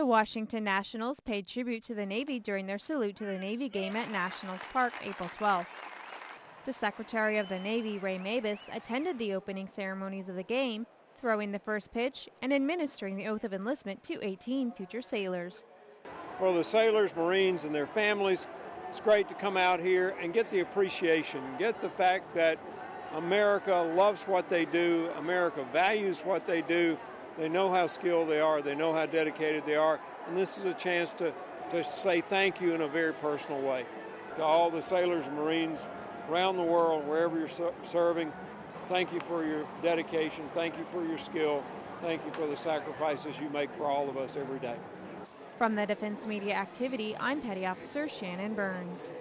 The Washington Nationals paid tribute to the Navy during their salute to the Navy game at Nationals Park April 12. The Secretary of the Navy, Ray Mabus, attended the opening ceremonies of the game, throwing the first pitch and administering the oath of enlistment to 18 future sailors. For the sailors, Marines, and their families, it's great to come out here and get the appreciation, get the fact that America loves what they do, America values what they do, they know how skilled they are, they know how dedicated they are, and this is a chance to, to say thank you in a very personal way to all the sailors and Marines around the world, wherever you're serving. Thank you for your dedication, thank you for your skill, thank you for the sacrifices you make for all of us every day. From the Defense Media Activity, I'm Petty Officer Shannon Burns.